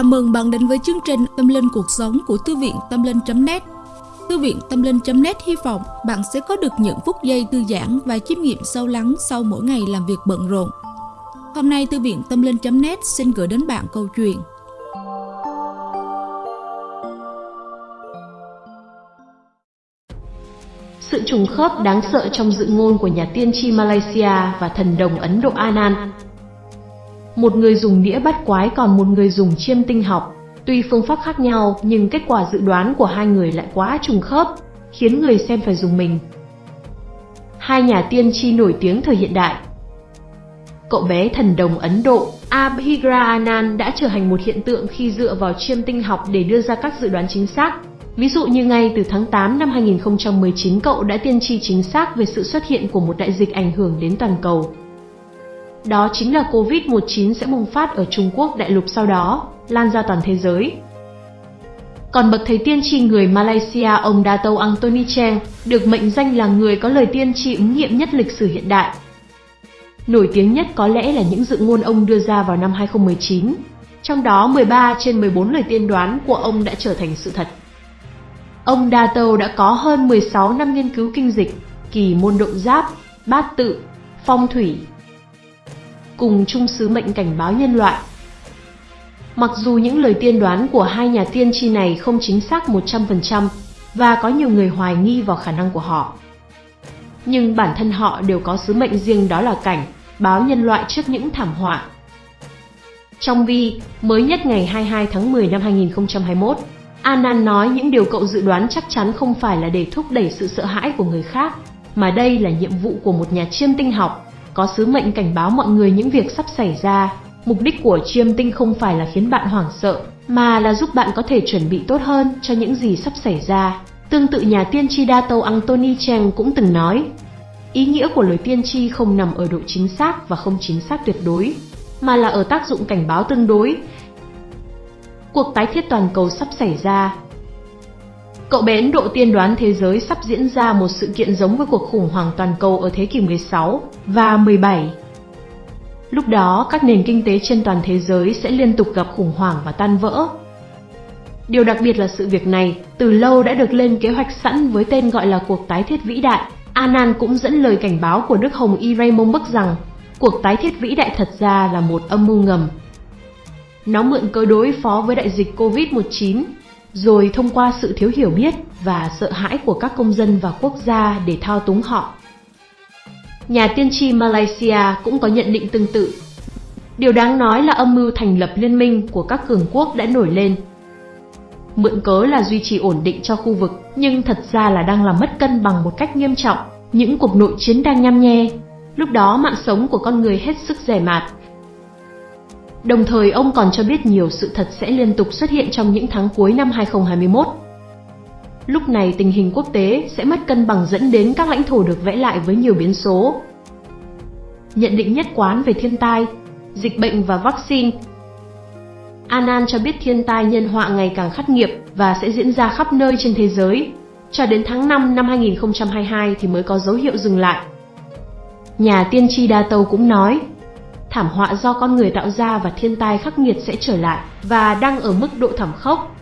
Chào mừng bạn đến với chương trình Tâm Linh Cuộc Sống của Thư viện Tâm Linh.net Thư viện Tâm Linh.net hy vọng bạn sẽ có được những phút giây thư giãn và chiêm nghiệm sâu lắng sau mỗi ngày làm việc bận rộn. Hôm nay, Thư viện Tâm Linh.net xin gửi đến bạn câu chuyện Sự trùng khớp đáng sợ trong dự ngôn của nhà tiên tri Malaysia và thần đồng Ấn Độ Anan một người dùng đĩa bắt quái còn một người dùng chiêm tinh học. Tuy phương pháp khác nhau nhưng kết quả dự đoán của hai người lại quá trùng khớp, khiến người xem phải dùng mình. Hai nhà tiên tri nổi tiếng thời hiện đại Cậu bé thần đồng Ấn Độ Abhigra Anand đã trở thành một hiện tượng khi dựa vào chiêm tinh học để đưa ra các dự đoán chính xác. Ví dụ như ngay từ tháng 8 năm 2019 cậu đã tiên tri chính xác về sự xuất hiện của một đại dịch ảnh hưởng đến toàn cầu. Đó chính là Covid-19 sẽ bùng phát ở Trung Quốc đại lục sau đó, lan ra toàn thế giới. Còn bậc thầy tiên tri người Malaysia ông Dato Anthony Cheng được mệnh danh là người có lời tiên tri ứng nghiệm nhất lịch sử hiện đại. Nổi tiếng nhất có lẽ là những dự ngôn ông đưa ra vào năm 2019, trong đó 13 trên 14 lời tiên đoán của ông đã trở thành sự thật. Ông Dato đã có hơn 16 năm nghiên cứu kinh dịch, kỳ môn độ giáp, bát tự, phong thủy, cùng chung sứ mệnh cảnh báo nhân loại. Mặc dù những lời tiên đoán của hai nhà tiên tri này không chính xác 100% và có nhiều người hoài nghi vào khả năng của họ, nhưng bản thân họ đều có sứ mệnh riêng đó là cảnh báo nhân loại trước những thảm họa. Trong vi, mới nhất ngày 22 tháng 10 năm 2021, Anan nói những điều cậu dự đoán chắc chắn không phải là để thúc đẩy sự sợ hãi của người khác, mà đây là nhiệm vụ của một nhà chiêm tinh học có sứ mệnh cảnh báo mọi người những việc sắp xảy ra. Mục đích của chiêm tinh không phải là khiến bạn hoảng sợ, mà là giúp bạn có thể chuẩn bị tốt hơn cho những gì sắp xảy ra. Tương tự nhà tiên tri đa tâu Anthony Cheng cũng từng nói, ý nghĩa của lời tiên tri không nằm ở độ chính xác và không chính xác tuyệt đối, mà là ở tác dụng cảnh báo tương đối. Cuộc tái thiết toàn cầu sắp xảy ra, Cậu bé Ấn Độ tiên đoán thế giới sắp diễn ra một sự kiện giống với cuộc khủng hoảng toàn cầu ở thế kỷ 16 và 17. Lúc đó, các nền kinh tế trên toàn thế giới sẽ liên tục gặp khủng hoảng và tan vỡ. Điều đặc biệt là sự việc này từ lâu đã được lên kế hoạch sẵn với tên gọi là cuộc tái thiết vĩ đại. Anan cũng dẫn lời cảnh báo của Đức Hồng Y Raymond Bắc rằng cuộc tái thiết vĩ đại thật ra là một âm mưu ngầm. Nó mượn cơ đối phó với đại dịch Covid-19 rồi thông qua sự thiếu hiểu biết và sợ hãi của các công dân và quốc gia để thao túng họ. Nhà tiên tri Malaysia cũng có nhận định tương tự. Điều đáng nói là âm mưu thành lập liên minh của các cường quốc đã nổi lên. Mượn cớ là duy trì ổn định cho khu vực, nhưng thật ra là đang làm mất cân bằng một cách nghiêm trọng. Những cuộc nội chiến đang nhăm nhe. Lúc đó mạng sống của con người hết sức rẻ mạt, Đồng thời ông còn cho biết nhiều sự thật sẽ liên tục xuất hiện trong những tháng cuối năm 2021. Lúc này tình hình quốc tế sẽ mất cân bằng dẫn đến các lãnh thổ được vẽ lại với nhiều biến số. Nhận định nhất quán về thiên tai, dịch bệnh và vaccine Anan cho biết thiên tai nhân họa ngày càng khắc nghiệt và sẽ diễn ra khắp nơi trên thế giới. Cho đến tháng 5 năm 2022 thì mới có dấu hiệu dừng lại. Nhà tiên tri Đa Tâu cũng nói, thảm họa do con người tạo ra và thiên tai khắc nghiệt sẽ trở lại và đang ở mức độ thảm khốc.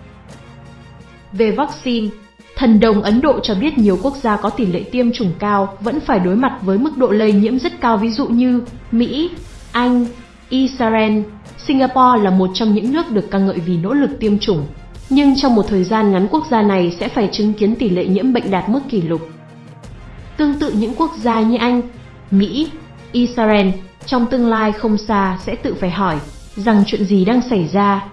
Về vaccine, thần đồng Ấn Độ cho biết nhiều quốc gia có tỷ lệ tiêm chủng cao vẫn phải đối mặt với mức độ lây nhiễm rất cao ví dụ như Mỹ, Anh, Israel, Singapore là một trong những nước được ca ngợi vì nỗ lực tiêm chủng. Nhưng trong một thời gian ngắn quốc gia này sẽ phải chứng kiến tỷ lệ nhiễm bệnh đạt mức kỷ lục. Tương tự những quốc gia như Anh, Mỹ, Israel trong tương lai không xa sẽ tự phải hỏi rằng chuyện gì đang xảy ra.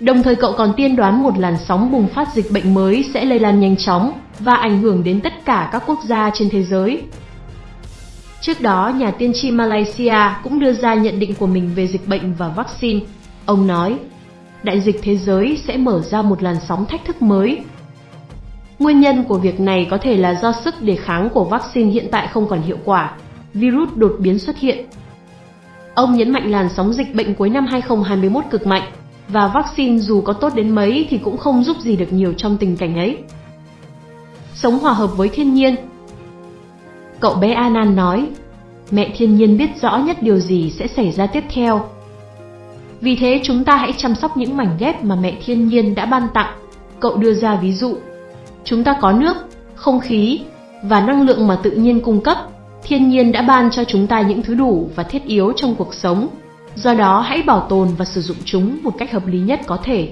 Đồng thời cậu còn tiên đoán một làn sóng bùng phát dịch bệnh mới sẽ lây lan nhanh chóng và ảnh hưởng đến tất cả các quốc gia trên thế giới. Trước đó, nhà tiên tri Malaysia cũng đưa ra nhận định của mình về dịch bệnh và vaccine. Ông nói, đại dịch thế giới sẽ mở ra một làn sóng thách thức mới. Nguyên nhân của việc này có thể là do sức đề kháng của vaccine hiện tại không còn hiệu quả virus đột biến xuất hiện. Ông nhấn mạnh làn sóng dịch bệnh cuối năm 2021 cực mạnh, và vaccine dù có tốt đến mấy thì cũng không giúp gì được nhiều trong tình cảnh ấy. Sống hòa hợp với thiên nhiên Cậu bé Anan nói, mẹ thiên nhiên biết rõ nhất điều gì sẽ xảy ra tiếp theo. Vì thế chúng ta hãy chăm sóc những mảnh ghép mà mẹ thiên nhiên đã ban tặng. Cậu đưa ra ví dụ. Chúng ta có nước, không khí và năng lượng mà tự nhiên cung cấp. Thiên nhiên đã ban cho chúng ta những thứ đủ và thiết yếu trong cuộc sống. Do đó hãy bảo tồn và sử dụng chúng một cách hợp lý nhất có thể.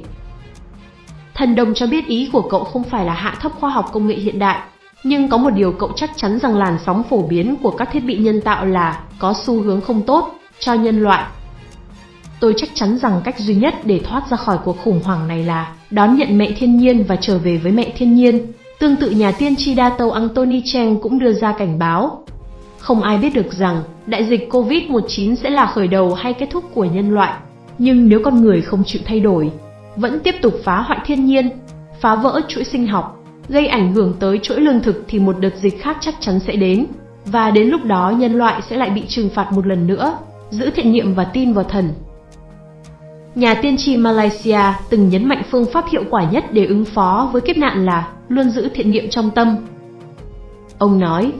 Thần đồng cho biết ý của cậu không phải là hạ thấp khoa học công nghệ hiện đại, nhưng có một điều cậu chắc chắn rằng làn sóng phổ biến của các thiết bị nhân tạo là có xu hướng không tốt cho nhân loại. Tôi chắc chắn rằng cách duy nhất để thoát ra khỏi cuộc khủng hoảng này là đón nhận mẹ thiên nhiên và trở về với mẹ thiên nhiên. Tương tự nhà tiên tri đa tâu Anthony Cheng cũng đưa ra cảnh báo. Không ai biết được rằng đại dịch COVID-19 sẽ là khởi đầu hay kết thúc của nhân loại. Nhưng nếu con người không chịu thay đổi, vẫn tiếp tục phá hoại thiên nhiên, phá vỡ chuỗi sinh học, gây ảnh hưởng tới chuỗi lương thực thì một đợt dịch khác chắc chắn sẽ đến. Và đến lúc đó nhân loại sẽ lại bị trừng phạt một lần nữa, giữ thiện niệm và tin vào thần. Nhà tiên tri Malaysia từng nhấn mạnh phương pháp hiệu quả nhất để ứng phó với kiếp nạn là luôn giữ thiện niệm trong tâm. Ông nói,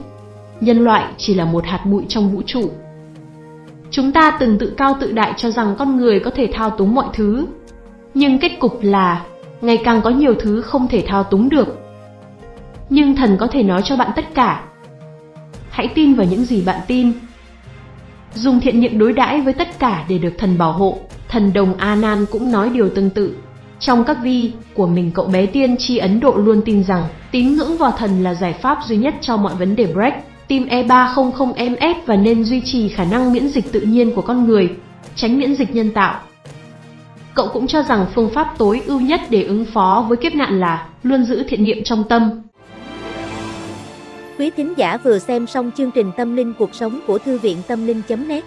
nhân loại chỉ là một hạt bụi trong vũ trụ. Chúng ta từng tự cao tự đại cho rằng con người có thể thao túng mọi thứ, nhưng kết cục là ngày càng có nhiều thứ không thể thao túng được. Nhưng thần có thể nói cho bạn tất cả. Hãy tin vào những gì bạn tin. Dùng thiện niệm đối đãi với tất cả để được thần bảo hộ. Thần đồng A Nan cũng nói điều tương tự. Trong các vi của mình cậu bé tiên tri Ấn Độ luôn tin rằng tín ngưỡng vào thần là giải pháp duy nhất cho mọi vấn đề break, tim E300MS và nên duy trì khả năng miễn dịch tự nhiên của con người, tránh miễn dịch nhân tạo. Cậu cũng cho rằng phương pháp tối ưu nhất để ứng phó với kiếp nạn là luôn giữ thiện niệm trong tâm. Quý thính giả vừa xem xong chương trình Tâm linh cuộc sống của Thư viện Tâm linh.net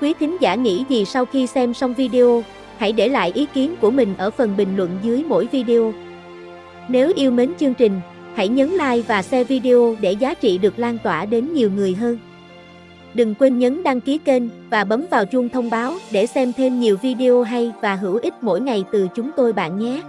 Quý thính giả nghĩ gì sau khi xem xong video, hãy để lại ý kiến của mình ở phần bình luận dưới mỗi video. Nếu yêu mến chương trình, hãy nhấn like và share video để giá trị được lan tỏa đến nhiều người hơn. Đừng quên nhấn đăng ký kênh và bấm vào chuông thông báo để xem thêm nhiều video hay và hữu ích mỗi ngày từ chúng tôi bạn nhé.